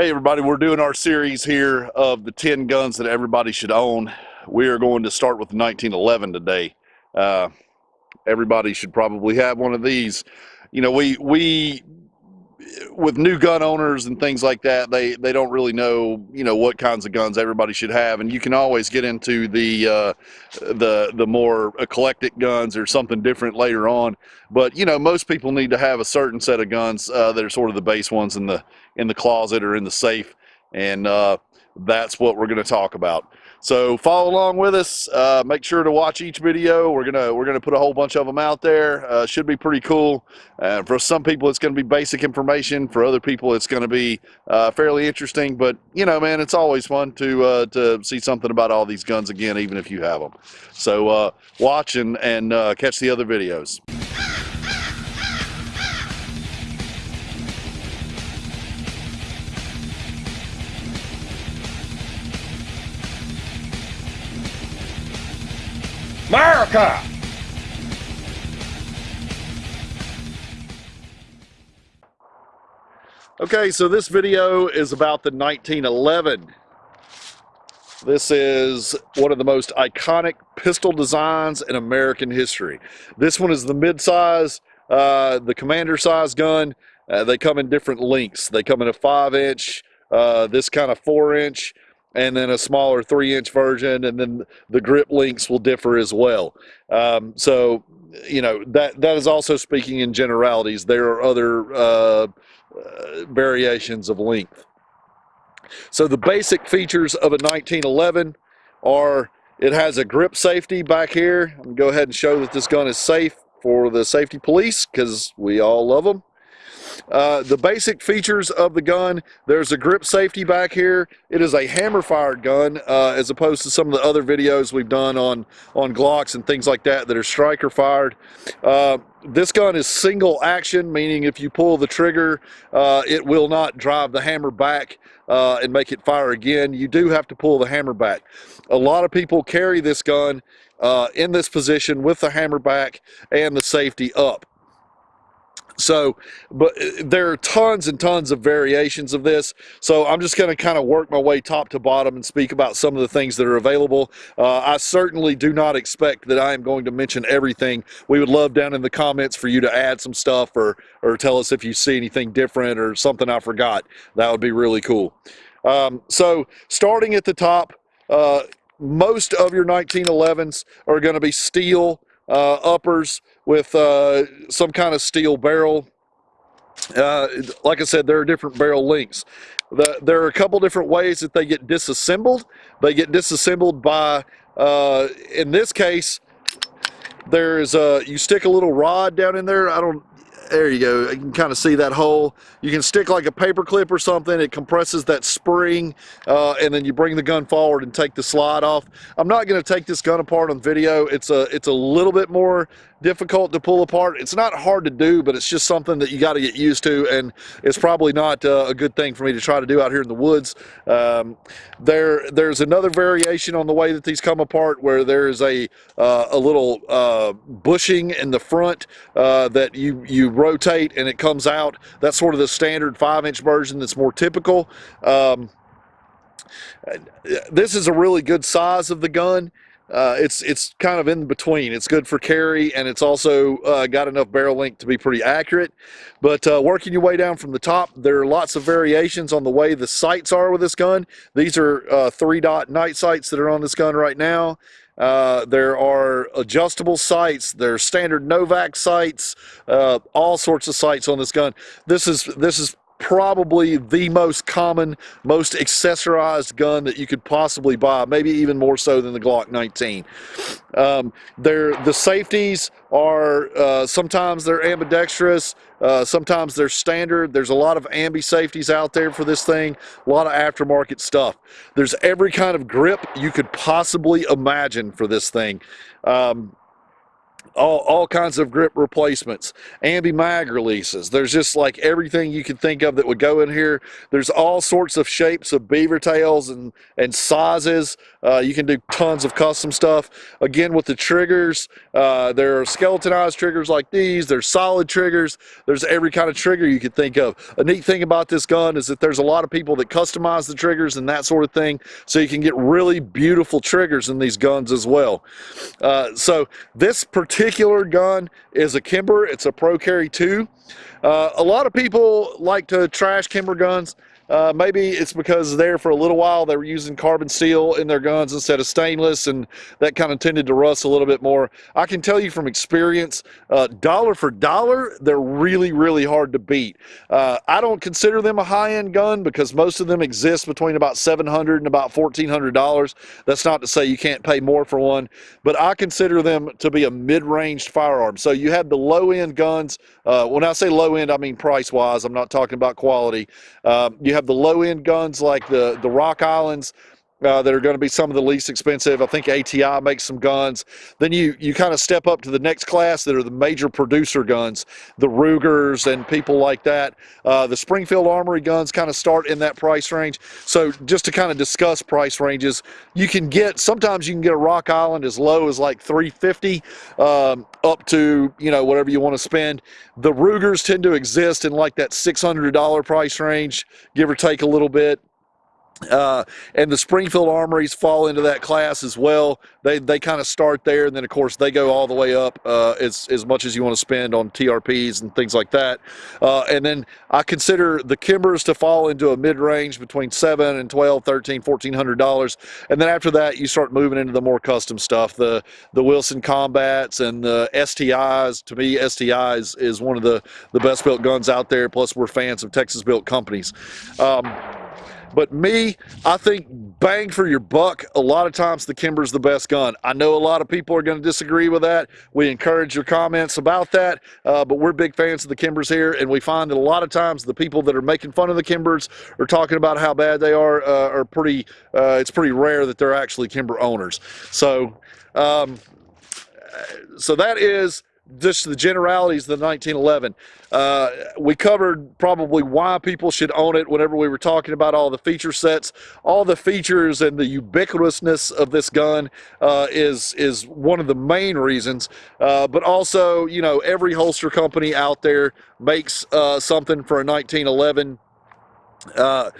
Hey everybody, we're doing our series here of the 10 guns that everybody should own. We are going to start with 1911 today. Uh, everybody should probably have one of these. You know, we we with new gun owners and things like that, they they don't really know you know what kinds of guns everybody should have, and you can always get into the uh, the the more eclectic guns or something different later on. But you know, most people need to have a certain set of guns uh, that are sort of the base ones in the in the closet or in the safe, and uh, that's what we're going to talk about. So follow along with us. Uh, make sure to watch each video. We're gonna we're gonna put a whole bunch of them out there. Uh, should be pretty cool. Uh, for some people, it's going to be basic information. For other people, it's going to be uh, fairly interesting. But you know, man, it's always fun to uh, to see something about all these guns again, even if you have them. So uh, watch and and catch the other videos. America! Okay, so this video is about the 1911. This is one of the most iconic pistol designs in American history. This one is the mid-size, uh, the commander size gun. Uh, they come in different lengths. They come in a five inch, uh, this kind of four inch, and then a smaller three inch version and then the grip links will differ as well. Um, so you know that that is also speaking in generalities. There are other uh, uh, variations of length. So the basic features of a 1911 are it has a grip safety back here. I'm gonna go ahead and show that this gun is safe for the safety police because we all love them uh, the basic features of the gun, there's a grip safety back here. It is a hammer fired gun uh, as opposed to some of the other videos we've done on, on Glocks and things like that that are striker fired. Uh, this gun is single action, meaning if you pull the trigger, uh, it will not drive the hammer back uh, and make it fire again. You do have to pull the hammer back. A lot of people carry this gun uh, in this position with the hammer back and the safety up. So, but uh, there are tons and tons of variations of this. So I'm just going to kind of work my way top to bottom and speak about some of the things that are available. Uh, I certainly do not expect that I am going to mention everything. We would love down in the comments for you to add some stuff or, or tell us if you see anything different or something I forgot. That would be really cool. Um, so starting at the top, uh, most of your 1911s are going to be steel uh, uppers with uh, some kind of steel barrel. Uh, like I said, there are different barrel lengths. The, there are a couple different ways that they get disassembled. They get disassembled by, uh, in this case, there's a, you stick a little rod down in there. I don't, there you go. You can kind of see that hole. You can stick like a paper clip or something. It compresses that spring, uh, and then you bring the gun forward and take the slide off. I'm not going to take this gun apart on video. It's a it's a little bit more difficult to pull apart. It's not hard to do, but it's just something that you got to get used to, and it's probably not uh, a good thing for me to try to do out here in the woods. Um, there, there's another variation on the way that these come apart, where there is a uh, a little uh, bushing in the front uh, that you you rotate and it comes out. That's sort of the standard five-inch version that's more typical. Um, this is a really good size of the gun uh, it's it's kind of in between. It's good for carry, and it's also uh, got enough barrel length to be pretty accurate. But uh, working your way down from the top, there are lots of variations on the way the sights are with this gun. These are uh, three dot night sights that are on this gun right now. Uh, there are adjustable sights. There are standard Novak sights. Uh, all sorts of sights on this gun. This is this is probably the most common, most accessorized gun that you could possibly buy, maybe even more so than the Glock 19. Um, the safeties are, uh, sometimes they're ambidextrous, uh, sometimes they're standard. There's a lot of ambi safeties out there for this thing, a lot of aftermarket stuff. There's every kind of grip you could possibly imagine for this thing. Um, all, all kinds of grip replacements, ambi mag releases. There's just like everything you can think of that would go in here. There's all sorts of shapes of beaver tails and, and sizes. Uh, you can do tons of custom stuff. Again, with the triggers, uh, there are skeletonized triggers like these. There's solid triggers. There's every kind of trigger you could think of. A neat thing about this gun is that there's a lot of people that customize the triggers and that sort of thing. So you can get really beautiful triggers in these guns as well. Uh, so this particular gun is a Kimber. It's a Pro Carry 2. Uh, a lot of people like to trash Kimber guns. Uh, maybe it's because there for a little while they were using carbon steel in their guns instead of stainless, and that kind of tended to rust a little bit more. I can tell you from experience, uh, dollar for dollar, they're really, really hard to beat. Uh, I don't consider them a high-end gun because most of them exist between about $700 and about $1,400. That's not to say you can't pay more for one, but I consider them to be a mid-range firearm. So you have the low-end guns. Uh, when I say low-end, I mean price-wise. I'm not talking about quality. Um, you have have the low end guns like the, the Rock Islands, uh, that are going to be some of the least expensive. I think ATI makes some guns. Then you you kind of step up to the next class that are the major producer guns, the Rugers and people like that. Uh, the Springfield Armory guns kind of start in that price range. So just to kind of discuss price ranges, you can get sometimes you can get a Rock Island as low as like 350 um, up to you know whatever you want to spend. The Rugers tend to exist in like that $600 price range, give or take a little bit. Uh, and the Springfield Armories fall into that class as well. They they kind of start there, and then of course they go all the way up uh, as as much as you want to spend on TRPs and things like that. Uh, and then I consider the Kimbers to fall into a mid range between seven and 12, 13, 1400 dollars. And then after that, you start moving into the more custom stuff, the the Wilson Combats and the STIs. To me, STIs is one of the the best built guns out there. Plus, we're fans of Texas built companies. Um, but me, I think bang for your buck, a lot of times the Kimber's the best gun. I know a lot of people are going to disagree with that. We encourage your comments about that, uh, but we're big fans of the Kimbers here, and we find that a lot of times the people that are making fun of the Kimbers or talking about how bad they are uh, are pretty, uh, it's pretty rare that they're actually Kimber owners. So, um, so that is just the generalities of the 1911. Uh, we covered probably why people should own it whenever we were talking about all the feature sets. All the features and the ubiquitousness of this gun uh, is, is one of the main reasons. Uh, but also, you know, every holster company out there makes uh, something for a 1911 uh,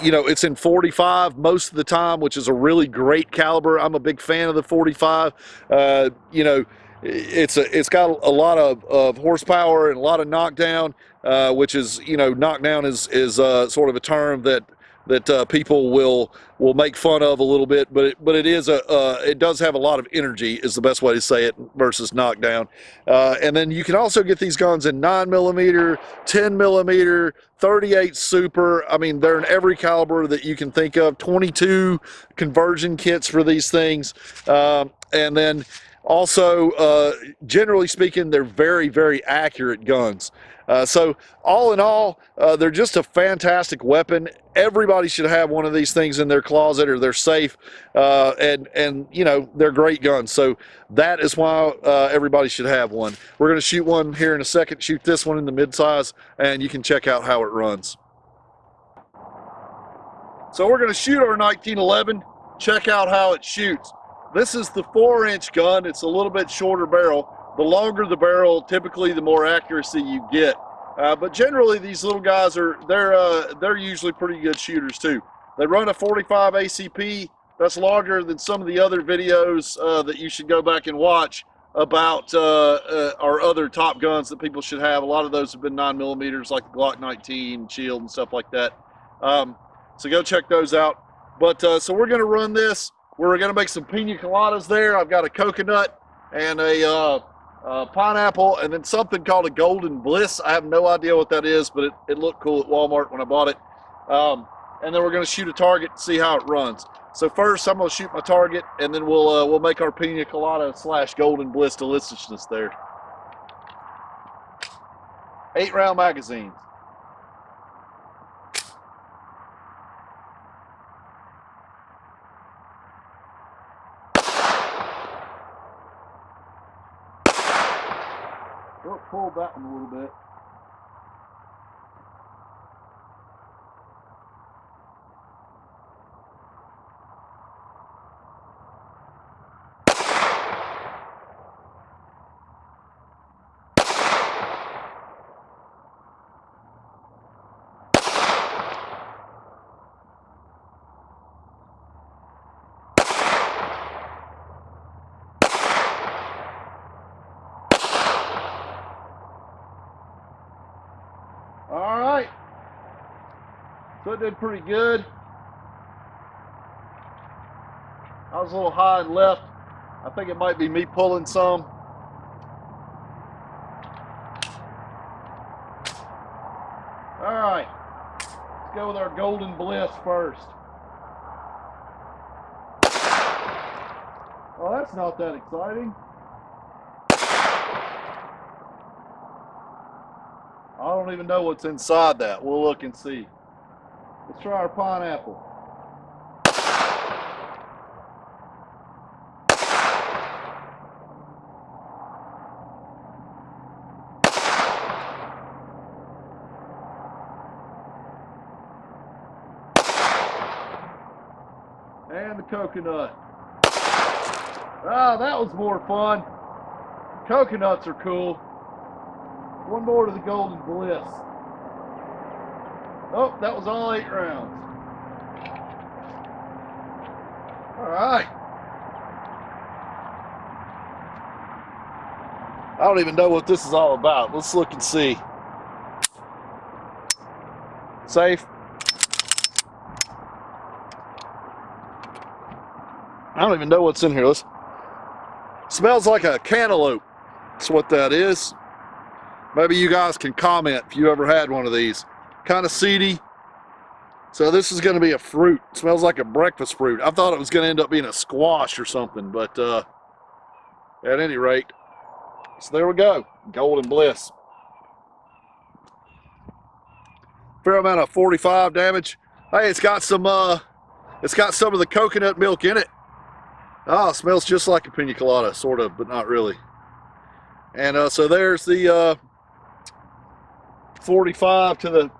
you know, it's in 45 most of the time, which is a really great caliber. I'm a big fan of the 45. Uh, you know, it's a, it's got a lot of, of horsepower and a lot of knockdown, uh, which is you know knockdown is is uh, sort of a term that that uh, people will will make fun of a little bit, but it, but it is a uh, it does have a lot of energy is the best way to say it versus knockdown. Uh, and then you can also get these guns in nine millimeter, 10 millimeter, 38 super. I mean, they're in every caliber that you can think of. 22 conversion kits for these things, um, and then also, uh, generally speaking, their very, very accurate guns. Uh, so all in all, uh, they're just a fantastic weapon. Everybody should have one of these things in their closet or they're safe. Uh, and, and, you know, they're great guns. So that is why uh, everybody should have one. We're going to shoot one here in a second, shoot this one in the midsize, and you can check out how it runs. So we're going to shoot our 1911, check out how it shoots. This is the four inch gun. It's a little bit shorter barrel. The longer the barrel, typically the more accuracy you get. Uh, but generally these little guys are, they're, uh, they're usually pretty good shooters too. They run a 45 ACP. That's larger than some of the other videos uh, that you should go back and watch about uh, uh, our other top guns that people should have. A lot of those have been nine millimeters like the Glock 19, Shield and stuff like that. Um, so go check those out. But uh, so we're gonna run this. We're to make some pina coladas there. I've got a coconut and a uh, uh, pineapple and then something called a golden bliss. I have no idea what that is, but it, it looked cool at Walmart when I bought it. Um, and then we're to shoot a target and see how it runs. So first I'm to shoot my target and then we'll, uh, we'll make our pina colada slash golden bliss deliciousness there. Eight round magazines. Pulled that one a little bit. All right. So did pretty good. I was a little high and left. I think it might be me pulling some. All right. Let's go with our Golden Bliss first. Well, that's not that exciting. Don't even know what's inside that. We'll look and see. Let's try our pineapple. And the coconut. Ah, that was more fun. Coconuts are cool. One more to the Golden Bliss. Oh, that was all eight rounds. All right. I don't even know what this is all about. Let's look and see. Safe. I don't even know what's in here. Let's, smells like a cantaloupe. That's what that is. Maybe you guys can comment if you ever had one of these. Kind of seedy. So this is going to be a fruit. It smells like a breakfast fruit. I thought it was going to end up being a squash or something, but uh, at any rate, so there we go. Golden Bliss. Fair amount of 45 damage. Hey, it's got some uh, it's got some of the coconut milk in it. Ah, it smells just like a pina colada, sort of, but not really. And uh, so there's the uh, 45 to the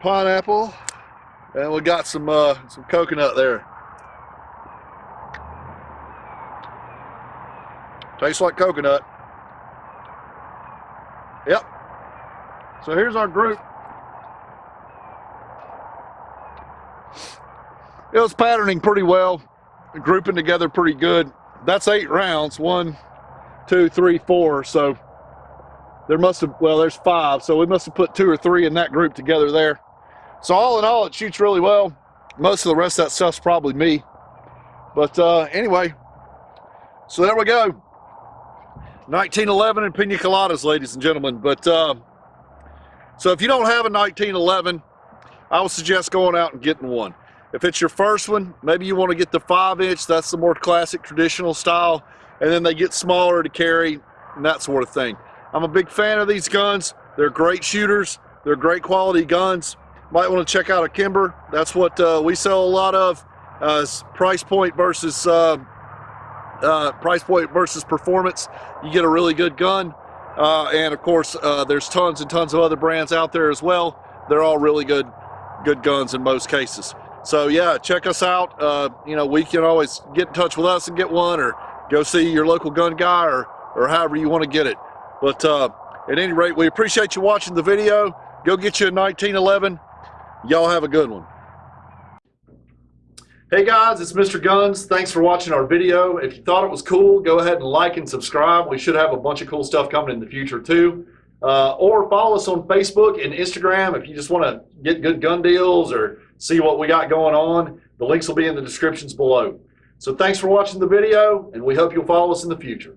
pineapple. And we got some uh, some coconut there. Tastes like coconut. Yep. So here's our group. It was patterning pretty well grouping together pretty good. That's eight rounds. One two three four. So there must have, well, there's five, so we must have put two or three in that group together there. So all in all, it shoots really well. Most of the rest of that stuff's probably me. But uh, anyway, so there we go. 1911 and pina coladas, ladies and gentlemen. But uh, so if you don't have a 1911, I would suggest going out and getting one. If it's your first one, maybe you want to get the five inch. That's the more classic traditional style. And then they get smaller to carry and that sort of thing. I'm a big fan of these guns. They're great shooters. They're great quality guns. Might want to check out a Kimber. That's what uh, we sell a lot of. Uh, price point versus uh, uh, price point versus performance. You get a really good gun. Uh, and of course, uh, there's tons and tons of other brands out there as well. They're all really good, good guns in most cases. So yeah, check us out. you know, we can always get in touch with us and get one, or go see your local gun guy, or or however you want to get it. But uh, at any rate, we appreciate you watching the video. Go get you a 1911. Y'all have a good one. Hey guys, it's Mr. Guns. Thanks for watching our video. If you thought it was cool, go ahead and like and subscribe. We should have a bunch of cool stuff coming in the future too. Uh, or follow us on Facebook and Instagram if you just want to get good gun deals or see what we got going on. The links will be in the descriptions below. So thanks for watching the video, and we hope you'll follow us in the future.